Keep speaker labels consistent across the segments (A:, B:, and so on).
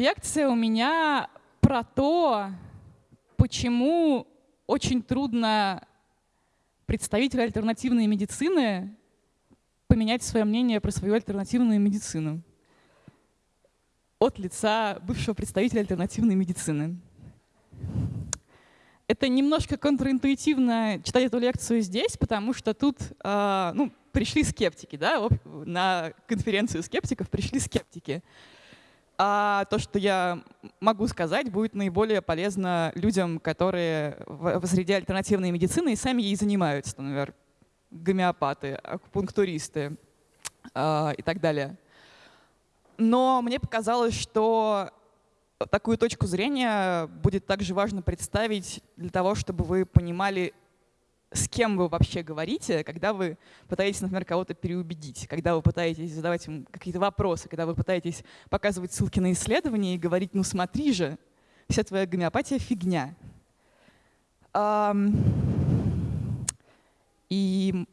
A: Лекция у меня про то, почему очень трудно представителю альтернативной медицины поменять свое мнение про свою альтернативную медицину от лица бывшего представителя альтернативной медицины. Это немножко контринтуитивно читать эту лекцию здесь, потому что тут э, ну, пришли скептики, да, на конференцию скептиков пришли скептики. А то, что я могу сказать, будет наиболее полезно людям, которые в, среде альтернативной медицины и сами ей занимаются, например, гомеопаты, акупунктуристы э, и так далее. Но мне показалось, что такую точку зрения будет также важно представить для того, чтобы вы понимали, с кем вы вообще говорите, когда вы пытаетесь, например, кого-то переубедить, когда вы пытаетесь задавать им какие-то вопросы, когда вы пытаетесь показывать ссылки на исследования и говорить, ну смотри же, вся твоя гомеопатия — фигня. И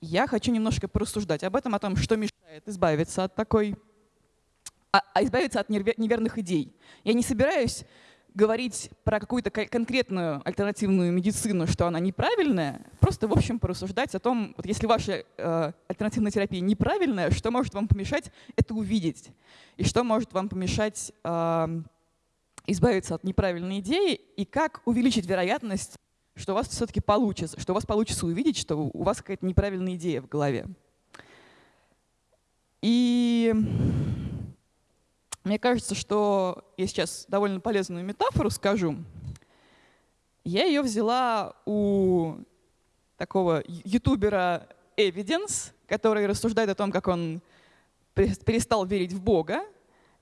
A: я хочу немножко порассуждать об этом, о том, что мешает избавиться от такой, а, а избавиться от неверных идей. Я не собираюсь говорить про какую-то конкретную альтернативную медицину, что она неправильная, просто, в общем, порассуждать о том, вот если ваша э, альтернативная терапия неправильная, что может вам помешать это увидеть, и что может вам помешать э, избавиться от неправильной идеи, и как увеличить вероятность, что у вас все-таки получится, что у вас получится увидеть, что у вас какая-то неправильная идея в голове. И мне кажется, что я сейчас довольно полезную метафору скажу. Я ее взяла у такого ютубера Evidence, который рассуждает о том, как он перестал верить в Бога.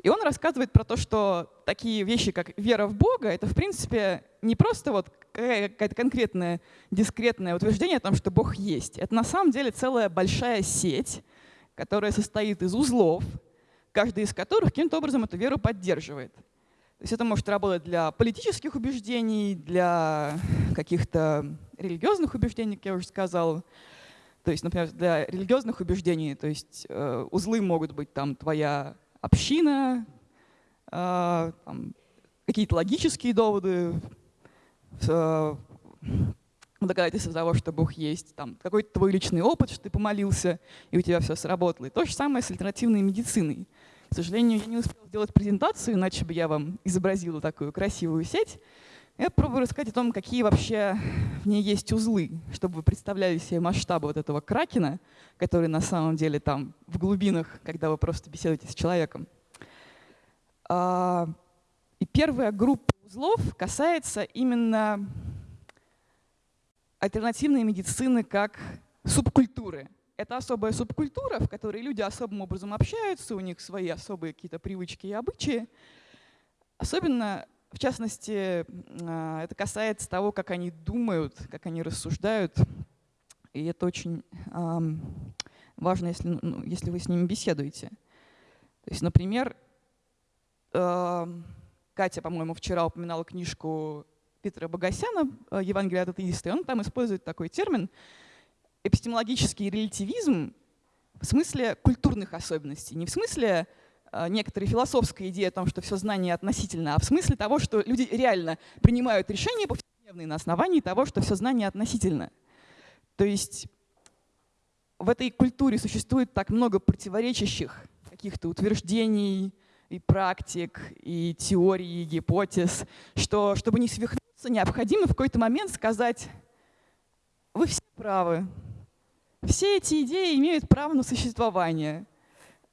A: И он рассказывает про то, что такие вещи, как вера в Бога, это, в принципе, не просто вот какое-то конкретное, дискретное утверждение о том, что Бог есть. Это на самом деле целая большая сеть, которая состоит из узлов, каждый из которых каким-то образом эту веру поддерживает. То есть это может работать для политических убеждений, для каких-то религиозных убеждений, как я уже сказал. То есть, например, для религиозных убеждений, то есть э, узлы могут быть там твоя община, э, какие-то логические доводы, э, доказательства того, что Бог есть, там, какой-то твой личный опыт, что ты помолился, и у тебя все сработало. И то же самое с альтернативной медициной. К сожалению, я не успела сделать презентацию, иначе бы я вам изобразила такую красивую сеть. Я попробую рассказать о том, какие вообще в ней есть узлы, чтобы вы представляли себе масштабы вот этого кракена, который на самом деле там в глубинах, когда вы просто беседуете с человеком. А, и первая группа узлов касается именно альтернативной медицины как субкультуры – это особая субкультура, в которой люди особым образом общаются, у них свои особые какие-то привычки и обычаи. Особенно, в частности, а, это касается того, как они думают, как они рассуждают. И это очень важно, если, ну, ну, если вы с ними беседуете. То есть, например, Катя, по-моему, вчера упоминала книжку Питера Богосяна «Евангелие от атеиста», и он там использует такой термин — эпистемологический релятивизм в смысле культурных особенностей, не в смысле э, некоторой философской идеи о том, что все знание относительно, а в смысле того, что люди реально принимают решения повседневные на основании того, что все знание относительно. То есть в этой культуре существует так много противоречащих каких-то утверждений и практик, и теорий, и гипотез, что чтобы не свихнуться, необходимо в какой-то момент сказать, вы все правы, все эти идеи имеют право на существование.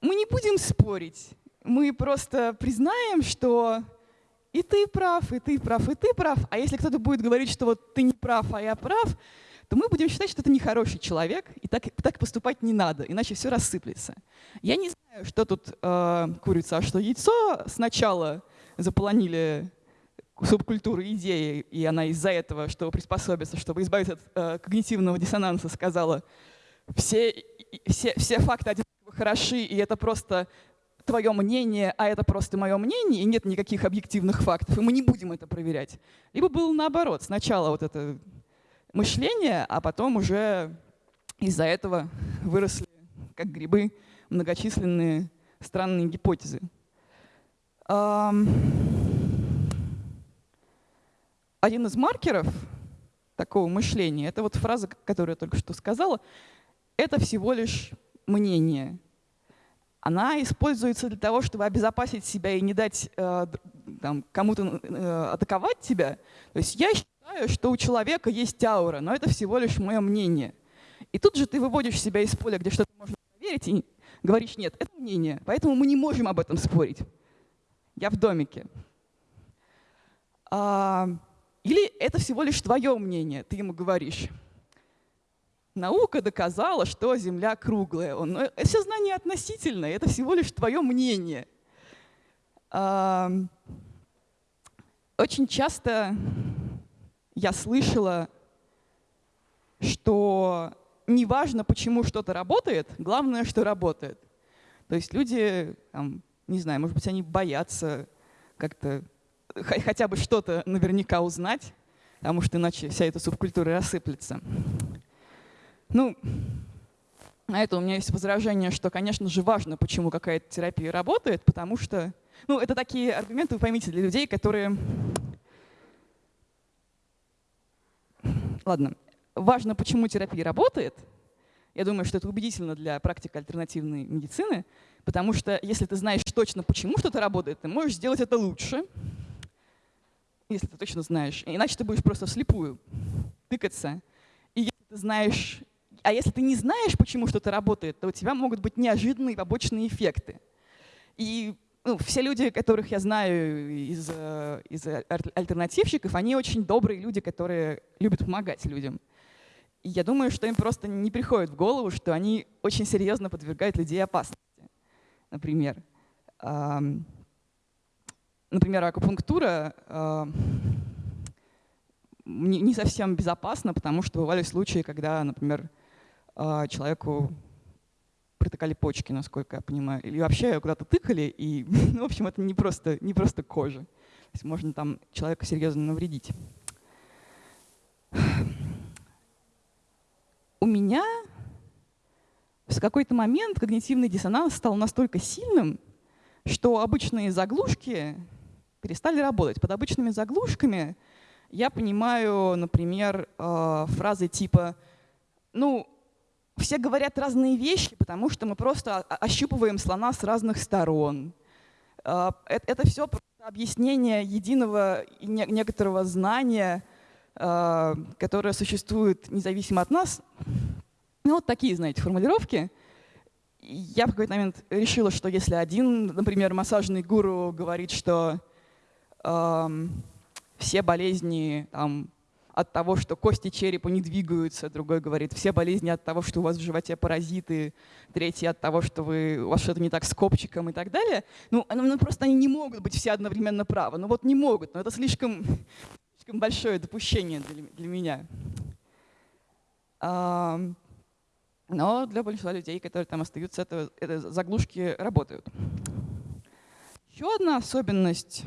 A: Мы не будем спорить, мы просто признаем, что и ты прав, и ты прав, и ты прав. А если кто-то будет говорить, что вот ты не прав, а я прав, то мы будем считать, что это нехороший человек, и так, так поступать не надо, иначе все рассыплется. Я не знаю, что тут э, курица, а что яйцо. Сначала заполонили субкультуры идеи, и она из-за этого, чтобы приспособиться, чтобы избавиться от э, когнитивного диссонанса, сказала, все, все, все факты одинаково хороши, и это просто твое мнение, а это просто мое мнение, и нет никаких объективных фактов, и мы не будем это проверять. Либо было наоборот, сначала вот это мышление, а потом уже из-за этого выросли, как грибы, многочисленные странные гипотезы. Один из маркеров такого мышления, это вот фраза, которую я только что сказала, это всего лишь мнение. Она используется для того, чтобы обезопасить себя и не дать э, кому-то э, атаковать тебя. То есть я считаю, что у человека есть аура, но это всего лишь мое мнение. И тут же ты выводишь себя из поля, где что-то можно проверить, и говоришь, нет, это мнение, поэтому мы не можем об этом спорить. Я в домике. А, или это всего лишь твое мнение, ты ему говоришь. Наука доказала, что Земля круглая. Он, ну, это все знание относительное, это всего лишь твое мнение. А, очень часто я слышала, что неважно, почему что-то работает, главное, что работает. То есть люди, там, не знаю, может быть, они боятся как-то хотя бы что-то наверняка узнать, потому что иначе вся эта субкультура рассыплется. Ну, на это у меня есть возражение, что, конечно же, важно, почему какая-то терапия работает, потому что, ну, это такие аргументы, вы поймите, для людей, которые... Ладно, важно, почему терапия работает. Я думаю, что это убедительно для практики альтернативной медицины, потому что если ты знаешь точно, почему что-то работает, ты можешь сделать это лучше, если ты точно знаешь. Иначе ты будешь просто вслепую тыкаться. И если ты знаешь, а если ты не знаешь, почему что-то работает, то у тебя могут быть неожиданные побочные эффекты. И ну, все люди, которых я знаю из, э, из альтернативщиков, они очень добрые люди, которые любят помогать людям. И я думаю, что им просто не приходит в голову, что они очень серьезно подвергают людей опасности. Например, например, акупунктура не совсем безопасна, потому что бывали случаи, когда, например, человеку протыкали почки, насколько я понимаю, или вообще куда-то тыкали, и, ну, в общем, это не просто, не просто кожа. То есть можно там человека серьезно навредить. У меня в какой-то момент когнитивный диссонанс стал настолько сильным, что обычные заглушки перестали работать. Под обычными заглушками я понимаю, например, э, фразы типа «ну, все говорят разные вещи, потому что мы просто ощупываем слона с разных сторон. А, это все объяснение единого некоторого знания, а, которое существует независимо от нас. Ну, вот такие, знаете, формулировки. Я в какой-то момент решила, что если один, например, массажный гуру говорит, что э, все болезни там, от того, что кости черепа не двигаются, другой говорит, все болезни от того, что у вас в животе паразиты, третий от того, что вы, у вас что-то не так с копчиком и так далее. Ну, ну, просто они не могут быть все одновременно правы. Ну вот не могут, но это слишком, слишком большое допущение для, для меня. А, но для большинства людей, которые там остаются, это, это заглушки работают. Еще одна особенность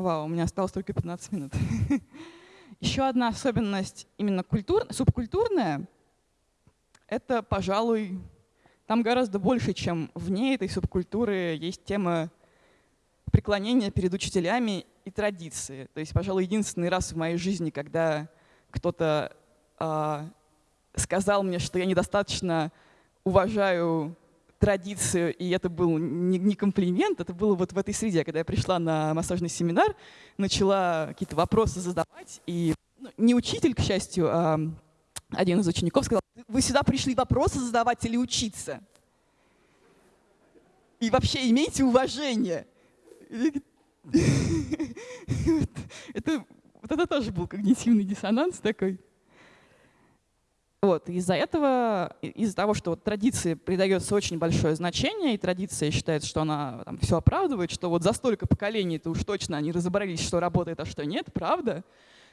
A: Вау, у меня осталось только 15 минут. Еще одна особенность именно культур, субкультурная — это, пожалуй, там гораздо больше, чем вне этой субкультуры есть тема преклонения перед учителями и традиции. То есть, пожалуй, единственный раз в моей жизни, когда кто-то э, сказал мне, что я недостаточно уважаю традицию, и это был не, не комплимент, это было вот в этой среде, когда я пришла на массажный семинар, начала какие-то вопросы задавать, и ну, не учитель, к счастью, а один из учеников сказал, вы сюда пришли вопросы задавать или учиться? И вообще имейте уважение. Это, вот это тоже был когнитивный диссонанс такой. Вот, из-за этого, из-за того, что вот традиции придается очень большое значение, и традиция считается, что она там, все оправдывает, что вот за столько поколений-то уж точно они разобрались, что работает, а что нет, правда,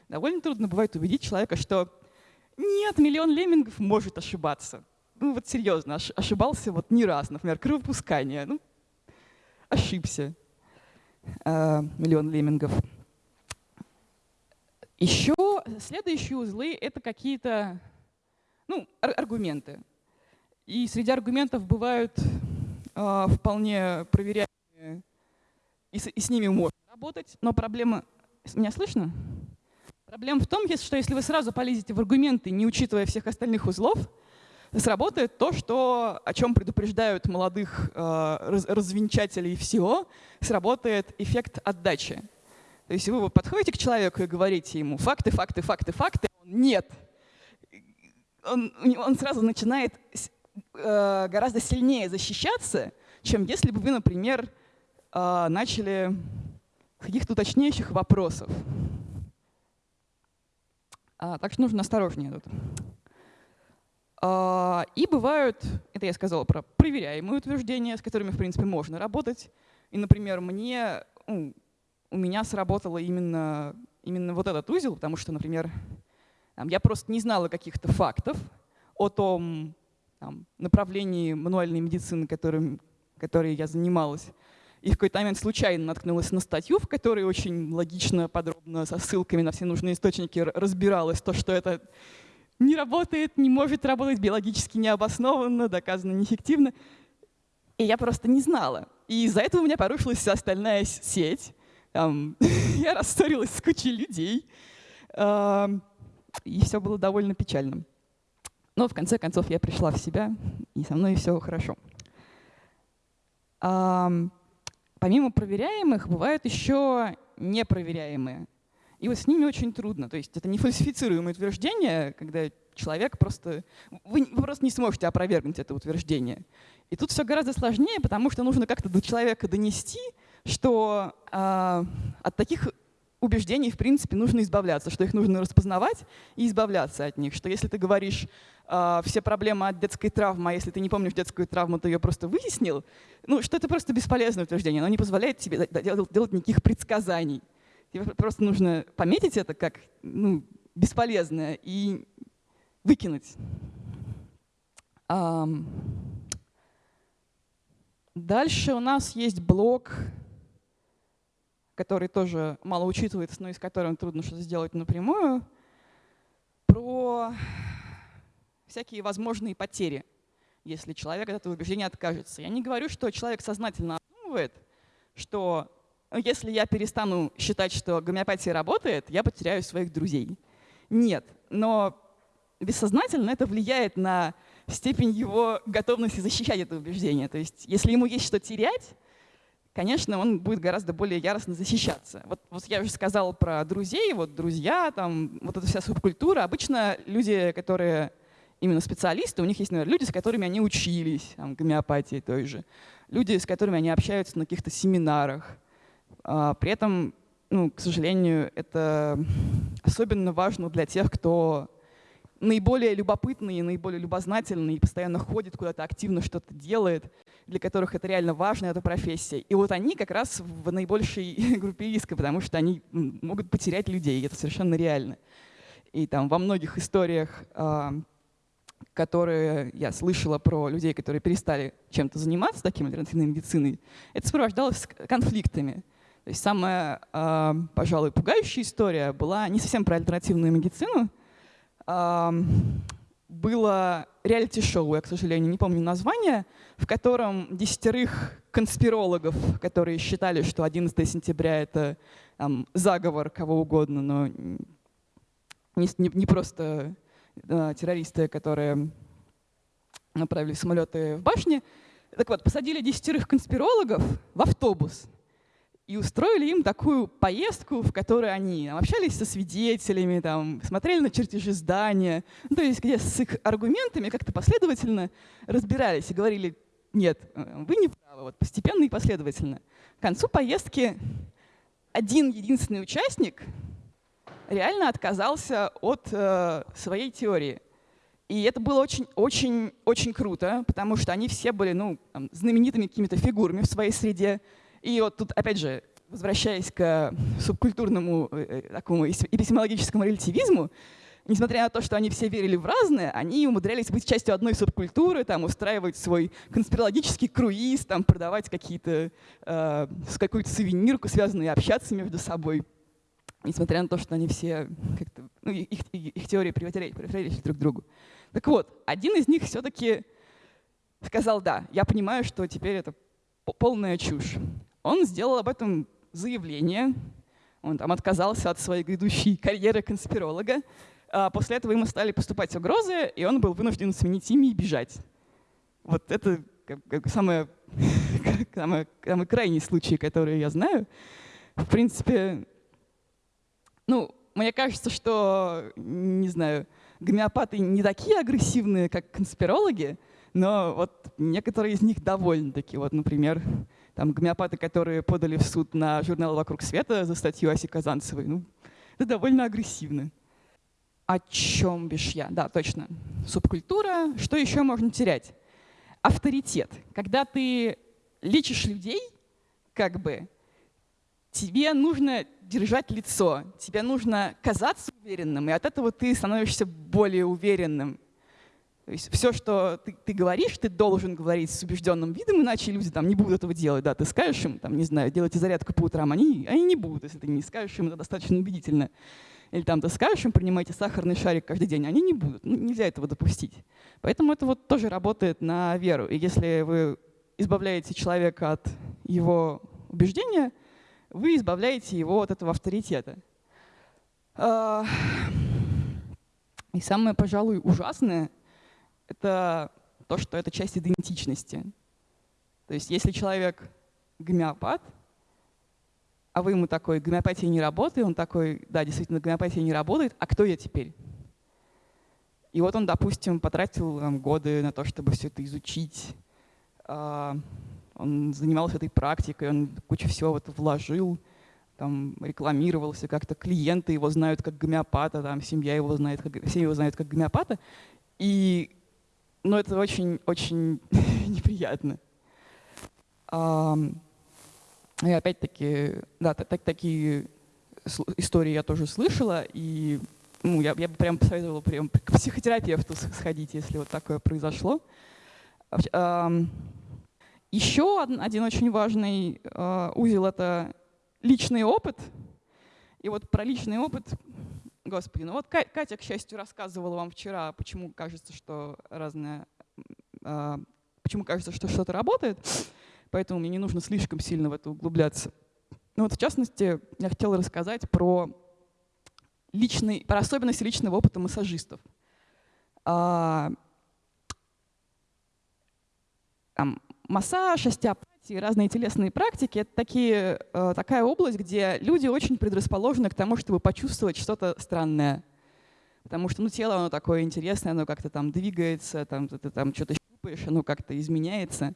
A: довольно трудно бывает убедить человека, что нет, миллион леммингов может ошибаться. Ну вот серьезно, ошибался вот не раз, например, кровопускание. Ну, ошибся. Э, миллион леммингов. Еще следующие узлы — это какие-то ну, ар аргументы. И среди аргументов бывают э, вполне проверяемые, и с, и с ними можно работать, но проблема... Меня слышно? Проблема в том, что если вы сразу полезете в аргументы, не учитывая всех остальных узлов, сработает то, что, о чем предупреждают молодых э, раз, развенчателей всего, сработает эффект отдачи. То есть вы подходите к человеку и говорите ему факты, факты, факты, факты, он нет. Он, он сразу начинает э, гораздо сильнее защищаться, чем если бы вы, например, э, начали каких-то уточняющих вопросов. А, так что нужно осторожнее тут. А, и бывают, это я сказала про проверяемые утверждения, с которыми, в принципе, можно работать. И, например, мне, ну, у меня сработало именно, именно вот этот узел, потому что, например, я просто не знала каких-то фактов о том там, направлении мануальной медицины, которым, которой я занималась. И в какой-то момент случайно наткнулась на статью, в которой очень логично, подробно, со ссылками на все нужные источники разбиралась то, что это не работает, не может работать, биологически необоснованно, доказано неэффективно. И я просто не знала. И из-за этого у меня порушилась вся остальная сеть. Там, я рассорилась с кучей людей. И все было довольно печально. Но в конце концов я пришла в себя, и со мной все хорошо. Помимо проверяемых, бывают еще непроверяемые. И вот с ними очень трудно. То есть это не фальсифицируемое утверждение, когда человек просто... Вы, вы просто не сможете опровергнуть это утверждение. И тут все гораздо сложнее, потому что нужно как-то до человека донести, что э, от таких убеждений, в принципе, нужно избавляться, что их нужно распознавать и избавляться от них. Что если ты говоришь э, все проблемы от детской травмы, а если ты не помнишь детскую травму, ты ее просто выяснил, ну, что это просто бесполезное утверждение, оно не позволяет тебе делать, делать никаких предсказаний. Тебе просто нужно пометить это как ну, бесполезное и выкинуть. Дальше у нас есть блок который тоже мало учитывается, но из которого трудно что-то сделать напрямую, про всякие возможные потери, если человек от этого убеждения откажется. Я не говорю, что человек сознательно обдумывает, что если я перестану считать, что гомеопатия работает, я потеряю своих друзей. Нет, но бессознательно это влияет на степень его готовности защищать это убеждение. То есть если ему есть что терять, конечно, он будет гораздо более яростно защищаться. Вот, вот я уже сказала про друзей, вот друзья, там, вот эта вся субкультура. Обычно люди, которые именно специалисты, у них есть, наверное, люди, с которыми они учились, там, гомеопатии той же, люди, с которыми они общаются на каких-то семинарах. А, при этом, ну, к сожалению, это особенно важно для тех, кто наиболее любопытные, наиболее любознательные, постоянно ходит куда-то, активно что-то делает, для которых это реально важно, эта профессия. И вот они как раз в наибольшей группе риска, потому что они могут потерять людей, и это совершенно реально. И там во многих историях, которые я слышала про людей, которые перестали чем-то заниматься, таким альтернативной медициной, это сопровождалось конфликтами. То есть самая, пожалуй, пугающая история была не совсем про альтернативную медицину, было реалити-шоу, я, к сожалению, не помню название, в котором десятерых конспирологов, которые считали, что 11 сентября — это там, заговор кого угодно, но не, не, не просто да, террористы, которые направили самолеты в башни. Так вот, посадили десятерых конспирологов в автобус и устроили им такую поездку, в которой они общались со свидетелями, там, смотрели на чертежи здания, ну, то есть где с их аргументами как-то последовательно разбирались и говорили, нет, вы не правы, вот постепенно и последовательно. К концу поездки один единственный участник реально отказался от э, своей теории. И это было очень-очень-очень круто, потому что они все были ну, там, знаменитыми какими-то фигурами в своей среде, и вот тут, опять же, возвращаясь к субкультурному э, э, такому эпистемологическому релятивизму, несмотря на то, что они все верили в разное, они умудрялись быть частью одной субкультуры, там, устраивать свой конспирологический круиз, там, продавать какие-то, э, какую-то сувенирку, связанную, общаться между собой. Несмотря на то, что они все как-то, ну, их, их, теории противоречили друг другу. Так вот, один из них все-таки сказал, да, я понимаю, что теперь это полная чушь. Он сделал об этом заявление, он там отказался от своей грядущей карьеры конспиролога. А после этого ему стали поступать угрозы, и он был вынужден сменить имя и бежать. Вот это как, как самое, самый, самый крайний случай, который я знаю. В принципе, ну, мне кажется, что, не знаю, гомеопаты не такие агрессивные, как конспирологи, но вот некоторые из них довольно-таки. Вот, например, там гомеопаты, которые подали в суд на журнал «Вокруг света» за статью Аси Казанцевой. Ну, это довольно агрессивно. О чем бишь я? Да, точно. Субкультура. Что еще можно терять? Авторитет. Когда ты лечишь людей, как бы, тебе нужно держать лицо, тебе нужно казаться уверенным, и от этого ты становишься более уверенным. То есть все, что ты, ты говоришь, ты должен говорить с убежденным видом, иначе люди там не будут этого делать. Да, ты скажешь им, там, не знаю, делайте зарядку по утрам, они, они не будут, если ты не скажешь им это достаточно убедительно. Или там ты скажешь им, принимайте сахарный шарик каждый день, они не будут. Ну, нельзя этого допустить. Поэтому это вот тоже работает на веру. И если вы избавляете человека от его убеждения, вы избавляете его от этого авторитета. А, и самое, пожалуй, ужасное — это то, что это часть идентичности. То есть если человек гомеопат, а вы ему такой, гомеопатия не работает, он такой, да, действительно, гомеопатия не работает, а кто я теперь? И вот он, допустим, потратил там, годы на то, чтобы все это изучить. А, он занимался этой практикой, он кучу всего в это вложил, там, рекламировался как-то, клиенты его знают как гомеопата, там, семья его знает, как, все его знают как гомеопата. И но это очень-очень неприятно. И опять-таки, да, так, такие истории я тоже слышала, и ну, я, я бы прям посоветовала прям к психотерапевту сходить, если вот такое произошло. Еще один очень важный а, узел — это личный опыт. И вот про личный опыт Господи, ну вот Катя, к счастью, рассказывала вам вчера, почему кажется, что разное, а, почему кажется, что что-то работает, поэтому мне не нужно слишком сильно в это углубляться. Ну вот в частности, я хотела рассказать про, личный, про особенности личного опыта массажистов. А, там, массаж, остеопатия, и разные телесные практики — это такие, э, такая область, где люди очень предрасположены к тому, чтобы почувствовать что-то странное. Потому что ну, тело оно такое интересное, оно как-то там двигается, там, ты, там что-то щупаешь, оно как-то изменяется.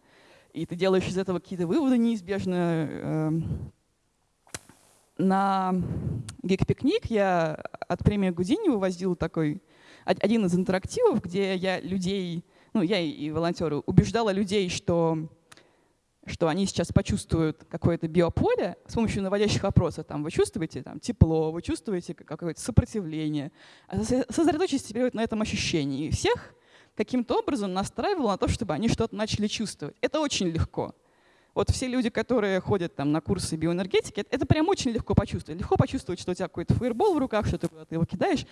A: И ты делаешь из этого какие-то выводы неизбежно. Эм. На Гик-пикник я от премии Гудини вывозил такой один из интерактивов, где я людей, ну я и волонтеры, убеждала людей, что что они сейчас почувствуют какое-то биополе с помощью наводящих вопросов. Там, вы чувствуете там, тепло, вы чувствуете какое-то сопротивление. А сосредоточьтесь теперь на этом ощущении. И всех каким-то образом настраивало на то, чтобы они что-то начали чувствовать. Это очень легко. Вот все люди, которые ходят там на курсы биоэнергетики, это, прям очень легко почувствовать. Легко почувствовать, что у тебя какой-то фаербол в руках, что ты его кидаешь.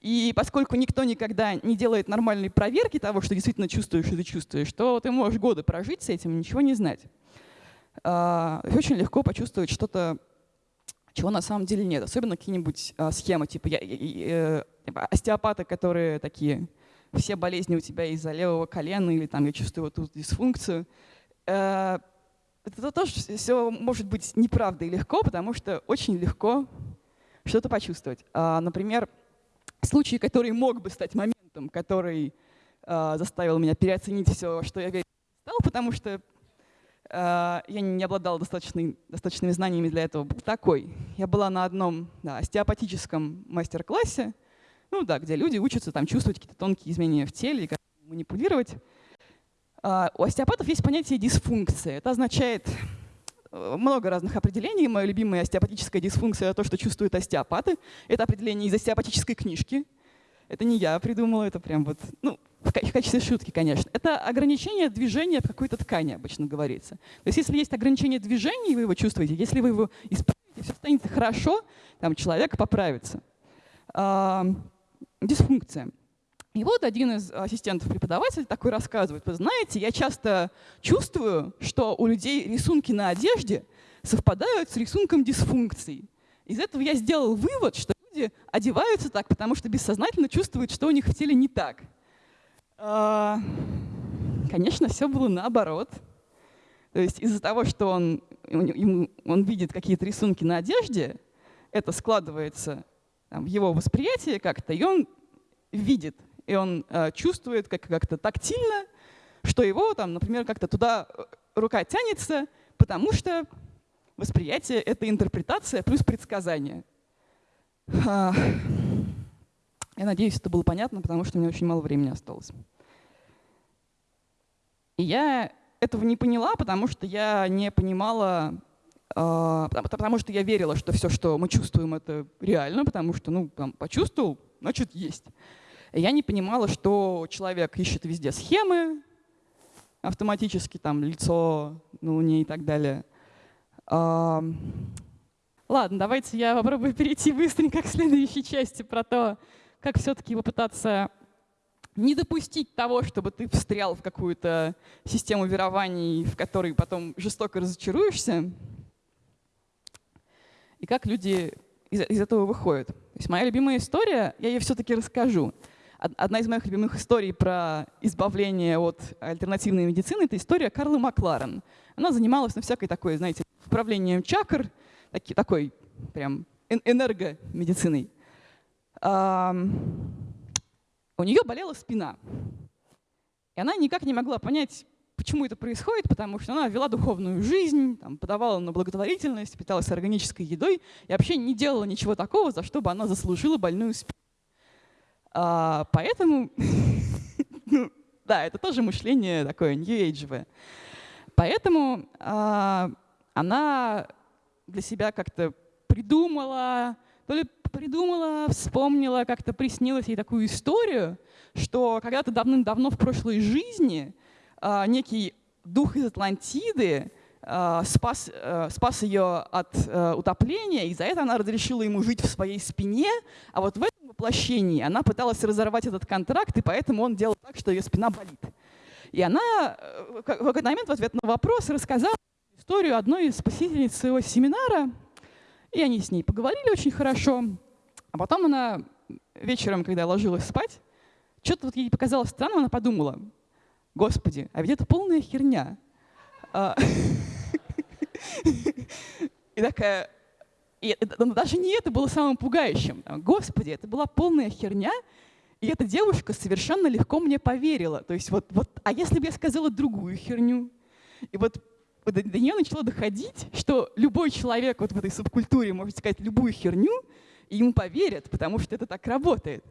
A: И поскольку никто никогда не делает нормальной проверки того, что действительно чувствуешь, что ты чувствуешь, то ты можешь годы прожить с этим и ничего не знать. А, очень легко почувствовать что-то, чего на самом деле нет. Особенно какие-нибудь а, схемы, типа я, э, типа остеопаты, которые такие, все болезни у тебя из-за левого колена, или там я чувствую вот тут дисфункцию. Это тоже все может быть неправдой легко, потому что очень легко что-то почувствовать. А, например, случай, который мог бы стать моментом, который заставил меня переоценить все, что я стал, потому что Э, я не обладала достаточной, достаточными знаниями для этого, был такой. Я была на одном да, остеопатическом мастер-классе, ну да, где люди учатся там, чувствовать какие-то тонкие изменения в теле, как манипулировать. Э, у остеопатов есть понятие дисфункции. Это означает э, много разных определений. Мое любимое остеопатическая дисфункция — это то, что чувствуют остеопаты. Это определение из остеопатической книжки. Это не я придумала, это прям вот, ну, в качестве шутки, конечно. Это ограничение движения в какой-то ткани, обычно говорится. То есть если есть ограничение движения, вы его чувствуете, если вы его исправите, все станет хорошо, там человек поправится. А, дисфункция. И вот один из ассистентов преподавателя такой рассказывает, вы знаете, я часто чувствую, что у людей рисунки на одежде совпадают с рисунком дисфункций. Из этого я сделал вывод, что люди одеваются так, потому что бессознательно чувствуют, что у них в теле не так. А, конечно, все было наоборот. То есть из-за того, что он, он видит какие-то рисунки на одежде, это складывается в его восприятие как-то, и он видит, и он э, чувствует как- как-то тактильно, что его, там, например, как-то туда э, рука тянется, потому что восприятие — это интерпретация плюс предсказание. Я надеюсь, это было понятно, потому что у меня очень мало времени осталось. И я этого не поняла, потому что я не понимала, э, потому что я верила, что все, что мы чувствуем, это реально, потому что, ну, там, почувствовал, значит, есть. Я не понимала, что человек ищет везде схемы, автоматически там лицо на Луне и так далее. Ладно, давайте я попробую перейти быстренько к следующей части про то, как все-таки попытаться не допустить того, чтобы ты встрял в какую-то систему верований, в которой потом жестоко разочаруешься, и как люди из, из этого выходят. То есть моя любимая история, я ее все-таки расскажу. Одна из моих любимых историй про избавление от альтернативной медицины — это история Карла Макларен. Она занималась на всякой такой, знаете, управлением чакр, таки, такой прям энергомедициной. А, у нее болела спина. И она никак не могла понять, почему это происходит, потому что она вела духовную жизнь, там, подавала на благотворительность, питалась органической едой и вообще не делала ничего такого, за что бы она заслужила больную спину. А, поэтому, ну, да, это тоже мышление такое age Поэтому а, она для себя как-то придумала, то ли придумала, вспомнила, как-то приснилась ей такую историю, что когда-то давным-давно в прошлой жизни а, некий дух из Атлантиды а, спас, а, спас ее от а, утопления, и за это она разрешила ему жить в своей спине, а вот в воплощении она пыталась разорвать этот контракт, и поэтому он делал так, что ее спина болит. И она в какой-то момент в ответ на вопрос рассказала историю одной из посетительниц своего семинара, и они с ней поговорили очень хорошо. А потом она вечером, когда ложилась спать, что-то вот ей показалось странным, она подумала, господи, а ведь это полная херня. А, и такая, и даже не это было самым пугающим. Господи, это была полная херня, и эта девушка совершенно легко мне поверила. То есть вот, вот а если бы я сказала другую херню? И вот до, до нее начало доходить, что любой человек вот в этой субкультуре может сказать любую херню, и ему поверят, потому что это так работает.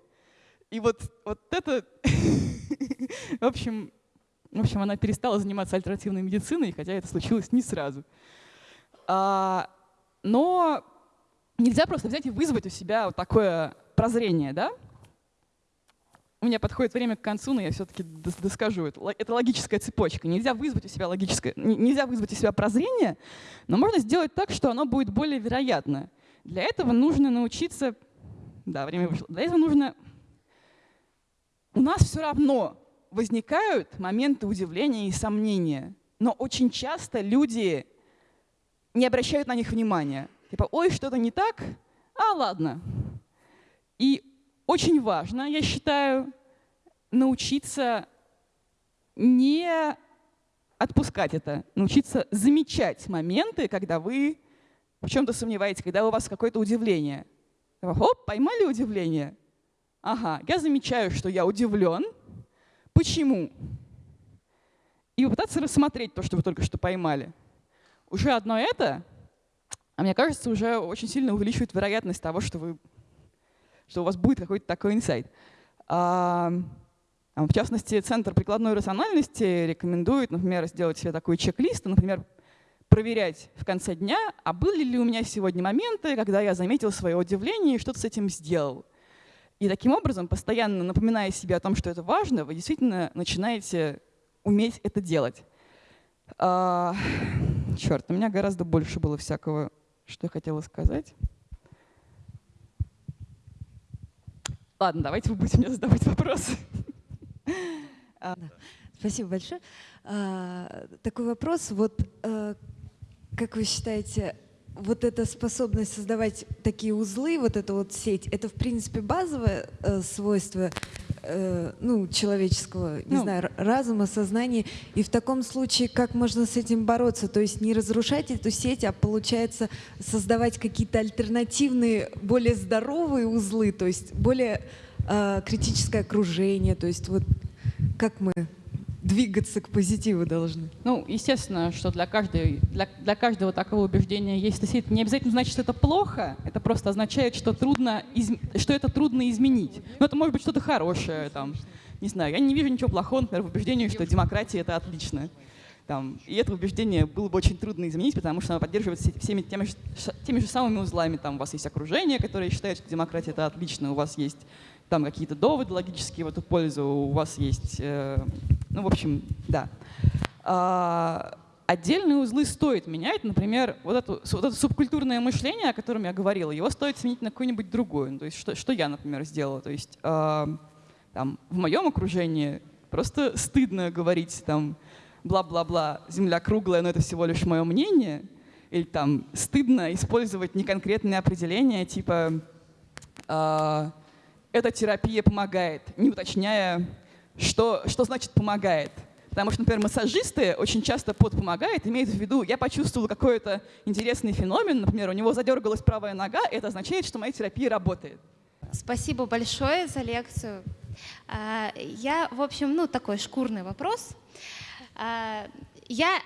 A: И вот, вот это, в общем, в общем, она перестала заниматься альтернативной медициной, хотя это случилось не сразу. А, но нельзя просто взять и вызвать у себя вот такое прозрение, да? У меня подходит время к концу, но я все-таки доскажу. Это, логическая цепочка. Нельзя вызвать у себя логическое, нельзя вызвать у себя прозрение, но можно сделать так, что оно будет более вероятно. Для этого нужно научиться... Да, время вышло. Для этого нужно... У нас все равно возникают моменты удивления и сомнения, но очень часто люди не обращают на них внимания. Типа, ой, что-то не так, а ладно. И очень важно, я считаю, научиться не отпускать это, научиться замечать моменты, когда вы в чем-то сомневаетесь, когда у вас какое-то удивление. Хоп, поймали удивление? Ага, я замечаю, что я удивлен. Почему? И попытаться рассмотреть то, что вы только что поймали. Уже одно это, а мне кажется, уже очень сильно увеличивает вероятность того, что, вы, что у вас будет какой-то такой инсайт. А, в частности, Центр прикладной рациональности рекомендует, например, сделать себе такой чек-лист, например, проверять в конце дня, а были ли у меня сегодня моменты, когда я заметил свое удивление и что-то с этим сделал. И таким образом, постоянно напоминая себе о том, что это важно, вы действительно начинаете уметь это делать. А, черт, у меня гораздо больше было всякого, что я хотела сказать. Ладно, давайте вы будете мне задавать вопросы.
B: Спасибо большое. А, такой вопрос. Вот а, как вы считаете, вот эта способность создавать такие узлы, вот эта вот сеть, это в принципе базовое э, свойство э, ну, человеческого, не ну, знаю, разума, сознания. И в таком случае как можно с этим бороться? То есть не разрушать эту сеть, а получается создавать какие-то альтернативные, более здоровые узлы, то есть более э, критическое окружение. То есть вот как мы двигаться к позитиву должны?
A: Ну, естественно, что для, каждой, для, для каждого такого убеждения есть это не обязательно значит, что это плохо, это просто означает, что, трудно из, что это трудно изменить. Но это может быть что-то хорошее, там, не знаю, я не вижу ничего плохого, например, в убеждении, что демократия — это отлично. Там, и это убеждение было бы очень трудно изменить, потому что оно поддерживается всеми теми теми же самыми узлами. Там у вас есть окружение, которое считает, что демократия — это отлично, у вас есть там какие-то доводы логические в эту пользу, у вас есть, э, ну, в общем, да. А, отдельные узлы стоит менять, например, вот, эту, вот это субкультурное мышление, о котором я говорила, его стоит сменить на какое-нибудь другое. Ну, то есть что, что я, например, сделала? То есть э, там, в моем окружении просто стыдно говорить там бла-бла-бла, земля круглая, но это всего лишь мое мнение. Или там стыдно использовать неконкретные определения, типа э, эта терапия помогает, не уточняя, что, что значит помогает. Потому что, например, массажисты очень часто под помогает, имеют в виду, я почувствовал какой-то интересный феномен, например, у него задергалась правая нога, это означает, что моя терапия работает.
C: Спасибо большое за лекцию. А, я, в общем, ну такой шкурный вопрос. А, я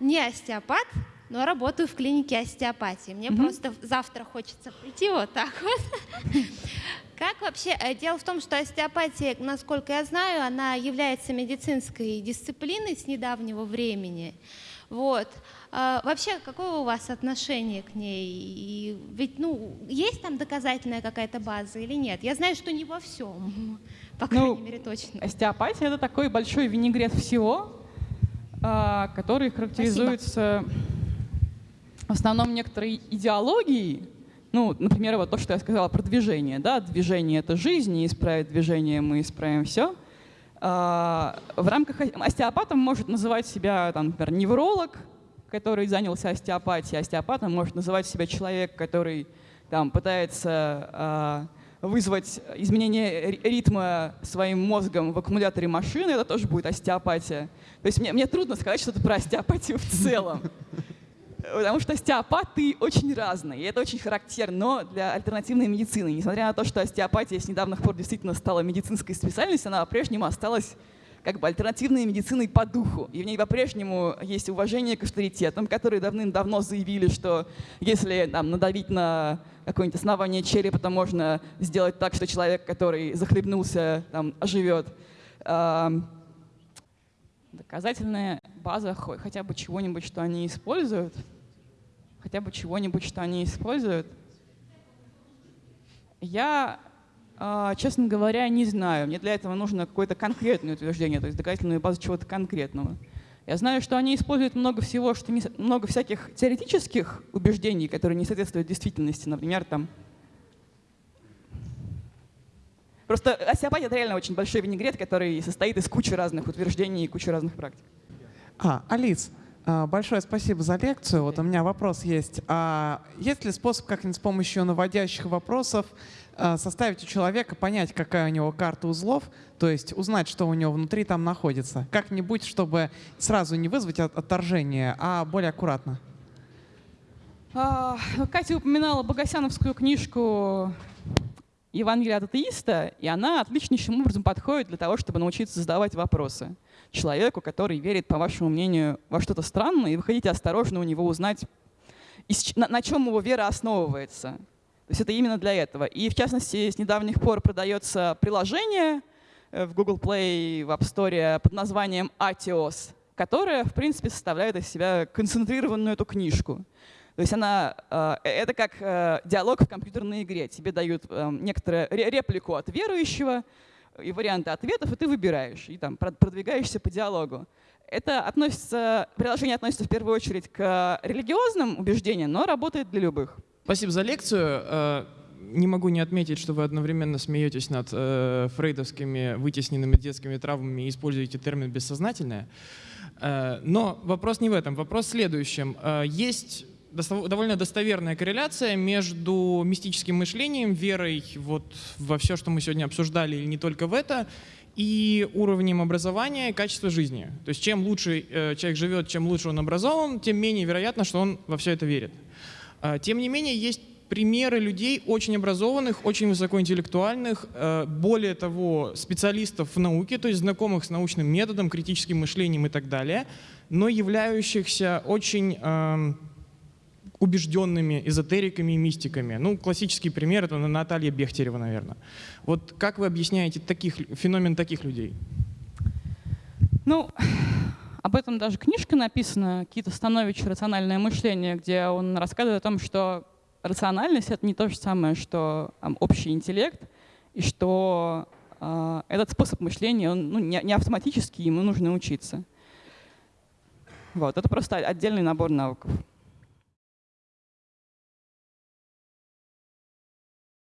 C: не остеопат, но работаю в клинике остеопатии. Мне mm-hmm. просто завтра хочется прийти вот так вот. Как вообще? Э, дело в том, что остеопатия, насколько я знаю, она является медицинской дисциплиной с недавнего времени. Вот. А вообще, какое у вас отношение к ней? И ведь, ну, есть там доказательная какая-то база или нет? Я знаю, что не во всем, по крайней ну, мере, точно.
A: Остеопатия — это такой большой винегрет всего, а, который характеризуется Спасибо. Основном некоторой идеологией, ну, например, вот то, что я сказала про движение. Да? Движение — это жизнь, и исправить движение мы исправим все. А, в рамках остеопатом может называть себя, там, например, невролог, который занялся остеопатией. Остеопатом может называть себя человек, который там, пытается а, вызвать изменение ритма своим мозгом в аккумуляторе машины, это тоже будет остеопатия. То есть мне, мне трудно сказать что-то про остеопатию в целом. Потому что остеопаты очень разные, и это очень характерно для альтернативной медицины. Несмотря на то, что остеопатия с недавних пор действительно стала медицинской специальностью, она по-прежнему осталась как бы альтернативной медициной по духу. И в ней по-прежнему есть уважение к авторитетам, которые давным-давно заявили, что если там, надавить на какое-нибудь основание черепа, то можно сделать так, что человек, который захлебнулся, там, оживет. Доказательная база хотя бы чего-нибудь, что они используют — хотя бы чего-нибудь, что они используют. Я, а, честно говоря, не знаю. Мне для этого нужно какое-то конкретное утверждение, то есть доказательную базу чего-то конкретного. Я знаю, что они используют много всего, что не, много всяких теоретических убеждений, которые не соответствуют действительности. Например, там Просто остеопатия — это реально очень большой винегрет, который состоит из кучи разных утверждений и кучи разных практик.
D: А, Алис, большое спасибо за лекцию. Вот у меня вопрос есть. А есть ли способ как-нибудь с помощью наводящих вопросов а, составить у человека, понять, какая у него карта узлов, то есть узнать, что у него внутри там находится? Как-нибудь, чтобы сразу не вызвать отторжение, а более аккуратно.
A: А, Катя упоминала Богосяновскую книжку Евангелие от атеиста, и она отличнейшим образом подходит для того, чтобы научиться задавать вопросы человеку, который верит, по вашему мнению, во что-то странное, и вы хотите осторожно у него узнать, на, чем его вера основывается. То есть это именно для этого. И в частности, с недавних пор продается приложение э, в Google Play, в App Store под названием Atios, которое, в принципе, составляет из себя концентрированную эту книжку. То есть она, э, это как э, диалог в компьютерной игре. Тебе дают некоторую реплику от верующего, и варианты ответов, и ты выбираешь, и там продвигаешься по диалогу. Это относится, приложение относится в первую очередь к религиозным убеждениям, но работает для любых.
E: Спасибо за лекцию. Э, не могу не отметить, что вы одновременно смеетесь над э, фрейдовскими вытесненными детскими травмами и используете термин «бессознательное». Э, но вопрос не в этом. Вопрос в следующем. Э, есть довольно достоверная корреляция между мистическим мышлением, верой вот во все, что мы сегодня обсуждали, или не только в это, и уровнем образования и качества жизни. То есть чем лучше э, человек живет, чем лучше он образован, тем менее вероятно, что он во все это верит. Э, тем не менее, есть примеры людей очень образованных, очень высокоинтеллектуальных, э, более того, специалистов в науке, то есть знакомых с научным методом, критическим мышлением и так далее, но являющихся очень эм, убежденными эзотериками и мистиками. Ну, классический пример — это Наталья Бехтерева, наверное. Вот как вы объясняете таких, феномен таких людей?
A: Ну, об этом даже книжка написана, Кита Станович «Рациональное мышление», где он рассказывает о том, что рациональность — это не то же самое, что там, общий интеллект, и что э, этот способ мышления, он ну, не, не автоматический, ему нужно учиться. Вот, это просто отдельный набор навыков.